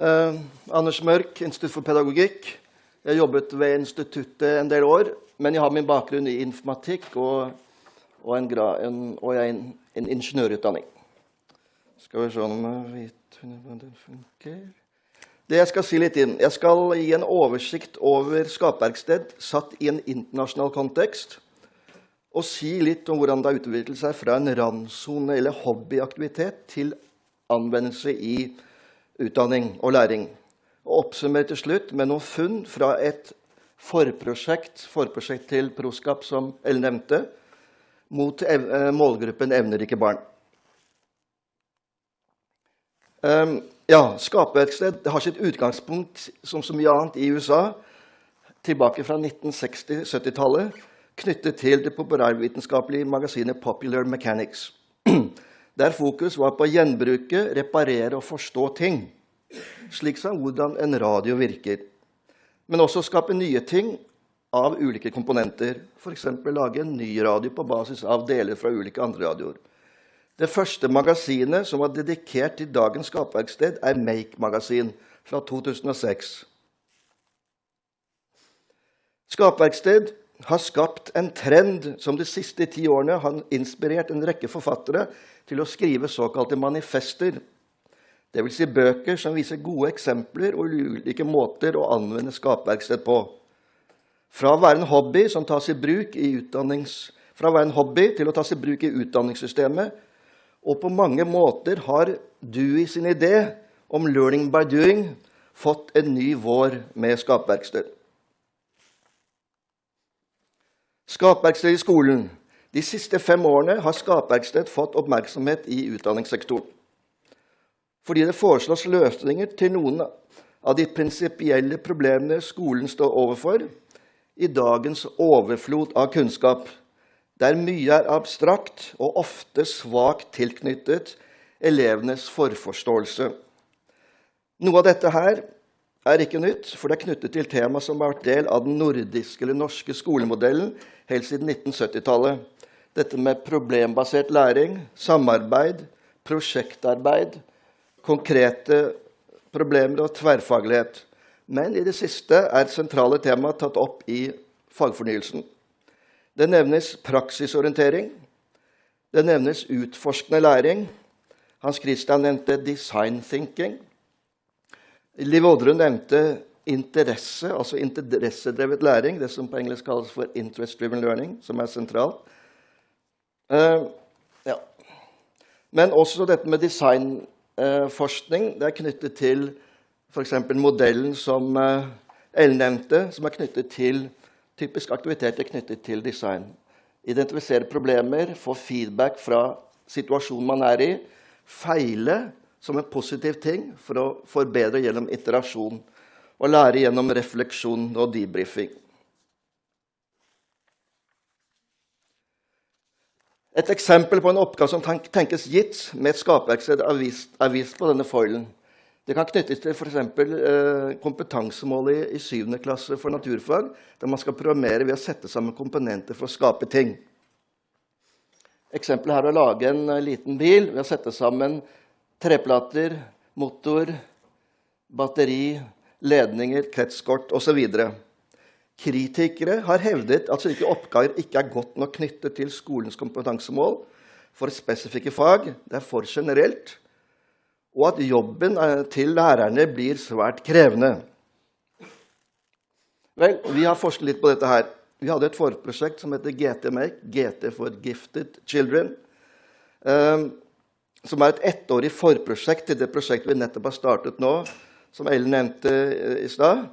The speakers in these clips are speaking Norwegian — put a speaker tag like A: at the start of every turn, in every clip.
A: Eh, Anders Mørk, Institutt for pedagogikk. Jeg har jobbet ved instituttet en del år, men jeg har min bakgrunn i informatikk og, og, en, en, og en, en, ingeniørutdanning. Skal vi se om jeg vet hvordan det funker Det jeg skal si litt inn Jeg skal gi en oversikt over skaperksted satt i en internasjonal kontekst. Og si litt om hvordan det har utviklet seg fra en randsone eller hobbyaktivitet til anvendelse i utdanning og læring. Og oppsummerer til slutt med noen funn fra et forprosjekt, forprosjekt til Proskap, som Ellen nevnte, mot ev eh, målgruppen evnerike barn. Um, ja, Skaperverksted har sitt utgangspunkt som så mye annet i USA tilbake fra 1960-70-tallet, knyttet til det populærvitenskapelige magasinet Popular Mechanics der fokus var på å gjenbruke, reparere og forstå ting, slik som hvordan en radio virker. Men også skape nye ting av ulike komponenter, f.eks. lage en ny radio på basis av deler fra ulike andre radioer. Det første magasinet som var dedikert til dagens skapverksted, er Make-magasin fra 2006. Skaperverksted har skapt en trend som de siste ti årene har inspirert en rekke forfattere til å skrive såkalte manifester, dvs. Si bøker som viser gode eksempler og ulike måter å anvende skapverksted på. Fra å være en hobby som tas i bruk i fra å være en hobby til å tas i bruk i utdanningssystemet, og på mange måter har Dewey sin idé om 'learning by doing' fått en ny vår med skapverksted. Skapverksted i skolen de siste fem årene har Skapverksted fått oppmerksomhet i utdanningssektoren. Fordi det foreslås løsninger til noen av de prinsipielle problemene skolen står overfor i dagens overflod av kunnskap, der mye er abstrakt og ofte svakt tilknyttet elevenes forforståelse. Noe av dette her er ikke nytt, for det er knyttet til tema som har vært del av den nordiske eller norske skolemodellen helt siden 1970-tallet dette med problembasert læring, samarbeid, prosjektarbeid, konkrete problemer og tverrfaglighet. Men i det siste er sentrale tema tatt opp i fagfornyelsen. Det nevnes praksisorientering. Det nevnes utforskende læring. Hans Christian nevnte design thinking. Liv Oddrun nevnte interesse, altså interessedrevet læring, det som på engelsk kalles for interest-driven learning, som er sentralt. Uh, ja. Men også dette med designforskning uh, det er knyttet til f.eks. modellen som uh, Ellen nevnte, som er knyttet til typisk aktiviteter knyttet til design. Identifisere problemer, få feedback fra situasjonen man er i. Feile som en positiv ting for å forbedre gjennom iterasjon. Og lære gjennom refleksjon og debrifing. Et eksempel på en oppgave som tenkes gitt med et skaperverksted, er, er vist på denne foilen. Det kan knyttes til f.eks. Eh, kompetansemålet i, i 7. klasse for naturfag, der man skal programmere ved å sette sammen komponenter for å skape ting. Eksempelet her er å lage en uh, liten bil ved å sette sammen treplater, motor, batteri, ledninger, kretskort osv. Kritikere har hevdet at slike oppgaver ikke er godt nok knyttet til skolens kompetansemål for spesifikke fag. Det er for generelt. Og at jobben eh, til lærerne blir svært krevende. Vel, Vi har forsket litt på dette her. Vi hadde et forprosjekt som heter GT-Make, GT for Gifted Children. Um, som er et ettårig forprosjekt til det prosjektet vi nettopp har startet nå, som Ellen nevnte eh, i stad.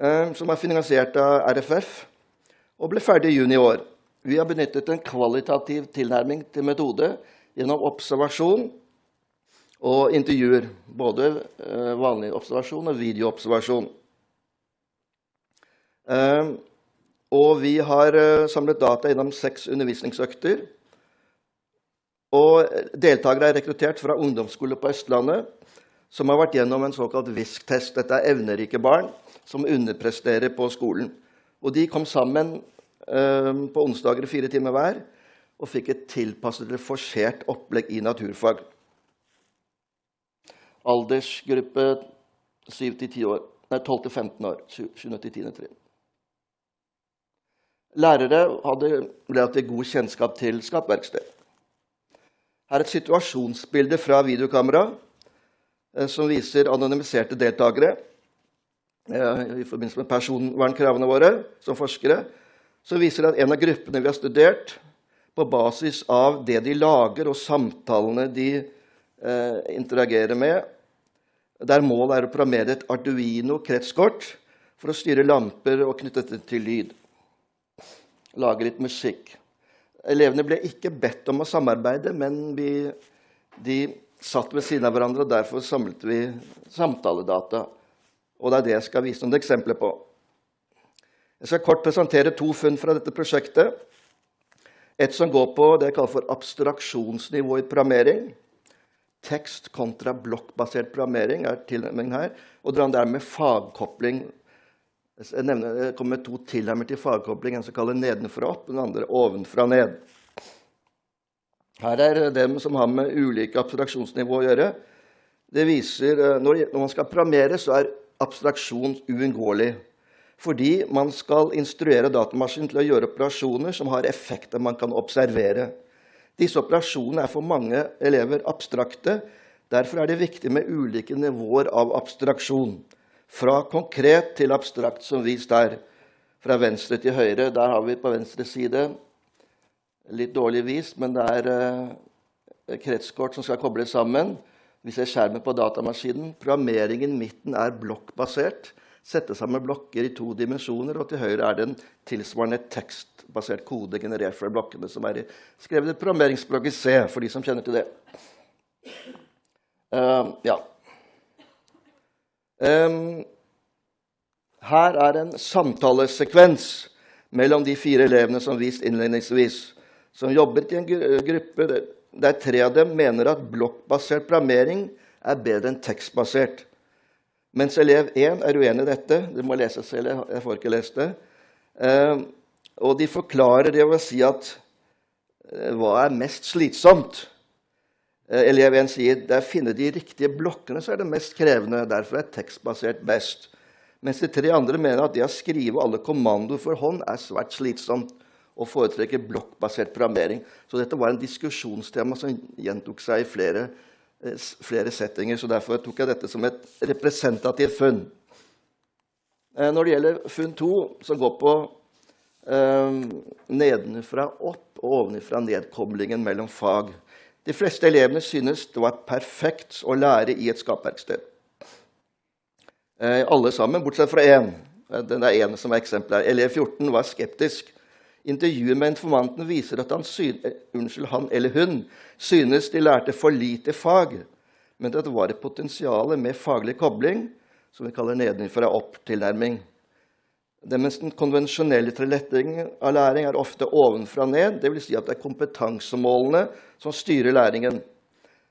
A: Eh, som er finansiert av RFF og ble ferdig i juni i år. Vi har benyttet en kvalitativ tilnærming til metode gjennom observasjon og intervjuer. Både eh, vanlig observasjon og videoobservasjon. Og vi har samlet data gjennom seks undervisningsøkter. Og deltakere er rekruttert fra ungdomsskole på Østlandet som har vært gjennom en såkalt VISK-test. Dette er evnerike barn som underpresterer på skolen. Og de kom sammen eh, på onsdager fire timer hver og fikk et tilpasset eller forsert opplegg i naturfag. Aldersgruppe 7-10 år. Nei, 12-15 år. 7.-10. trinn. Lærere hadde relativt god kjennskap til skapverksted. Her er et situasjonsbilde fra videokamera eh, som viser anonymiserte deltakere eh, i forbindelse med personvernkravene våre som forskere. Så viser at en av gruppene vi har studert, på basis av det de lager, og samtalene de eh, interagerer med, der målet er å programmere et Arduino-kretskort for å styre lamper og knytte det til lyd. Lage litt musikk. Elevene ble ikke bedt om å samarbeide, men vi, de satt ved siden av hverandre, og derfor samlet vi samtaledata. Og det er det jeg skal vise noen eksempler på. Jeg skal kort presentere to funn fra dette prosjektet. Et som går på det jeg kaller for abstraksjonsnivå i programmering. Tekst kontra blokkbasert programmering er tilnærmingen her. Og det andre er med fagkopling. Jeg, nevner, jeg kommer med to tilnærmer til fagkobling. En som kaller nedenfra opp, den andre ovenfra ned. Her er dem som har med ulike abstraksjonsnivå å gjøre. Det viser, eh, Når man skal programmere, så er abstraksjon uunngåelig. Fordi man skal instruere datamaskinen til å gjøre operasjoner som har effekter man kan observere. Disse operasjonene er for mange elever abstrakte. Derfor er det viktig med ulike nivåer av abstraksjon. Fra konkret til abstrakt, som vist der. Fra venstre til høyre. Der har vi på venstre side litt dårlig vist, men det er eh, kretskort som skal kobles sammen. Vi ser skjermen på datamaskinen. Programmeringen midten er blokkbasert. Sette sammen blokker i to dimensjoner, og til høyre er det en tilsvarende tekstbasert kode generert fra blokkene, som er skrevet i programmeringsspråket C, for de som kjenner til det. Uh, ja. Her er en samtalesekvens mellom de fire elevene som vist innledningsvis som jobber i en gruppe der tre av dem mener at blokkbasert programmering er bedre enn tekstbasert. Mens elev 1 er uenig i dette. Du må lese selv, jeg får ikke lest det. Og de forklarer det ved å si at eh, hva er mest slitsomt? Eh, elev 1 sier det er å finne de riktige blokkene så er det mest krevende. Derfor er tekstbasert best. Mens de tre andre mener at det å skrive alle kommandoer for hånd er svært slitsomt og foretrekker blokkbasert programmering. Så dette var en diskusjonstema som gjentok seg i flere, eh, flere settinger. så Derfor tok jeg dette som et representativt funn. Eh, når det gjelder funn to, som går på eh, nedenfra opp og ovenfra ned-koblingen mellom fag De fleste elevene synes det var perfekt å lære i et skapverksted. Eh, alle sammen, bortsett fra én. Eh, den er ene som er eksempelet. Elev 14 var skeptisk Intervjuet med informanten viser at han, eh, unnskyld, han, eller hun synes de lærte for lite fag, men at det var et potensial med faglig kobling, som vi kaller nedenfra-opp-tilnærming. Det mens den konvensjonelle tilretteleggingen av læring er ofte ovenfra og ned, dvs. Si at det er kompetansemålene som styrer læringen.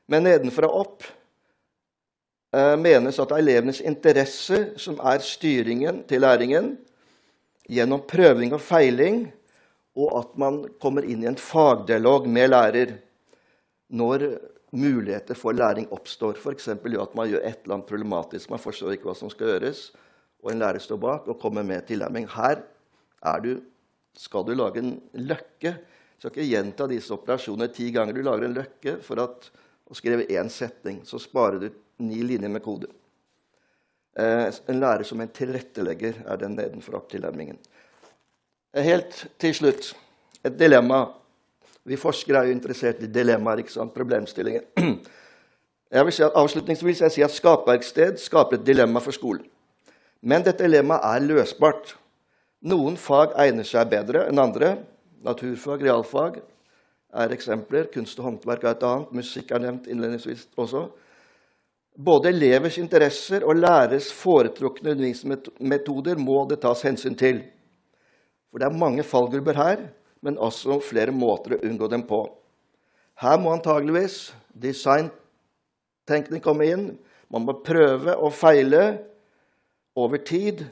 A: Men nedenfra opp eh, menes at det er elevenes interesse som er styringen til læringen gjennom prøving og feiling og at man kommer inn i en fagdialog med lærer når muligheter for læring oppstår. F.eks. at man gjør et eller annet problematisk, man forstår ikke hva som skal gjøres, og en lærer står bak og kommer med tilnærming. Her du, skal du lage en løkke. Du skal ikke gjenta disse operasjonene ti ganger. Du lager en løkke for at, å skrive én setning. Så sparer du ni linjer med kode. Eh, en lærer som en tilrettelegger er den nedenfra-tilnærmingen. Helt til slutt et dilemma. Vi forskere er jo interessert i dilemmaer, ikke sant? problemstillinger. Jeg vil si at Avslutningsvis jeg si at Skapverksted skaper et dilemma for skolen. Men dette dilemmaet er løsbart. Noen fag egner seg bedre enn andre. Naturfag, realfag er eksempler. Kunst og håndverk er et annet. Musikk er nevnt innledningsvis også. Både elevers interesser og læreres foretrukne undervisningsmetoder må det tas hensyn til. For det er mange fallgrupper her, men også flere måter å unngå dem på. Her må antageligvis designtenkning komme inn. Man må prøve og feile over tid.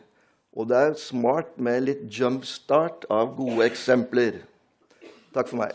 A: Og det er smart med litt jumpstart av gode eksempler. Takk for meg.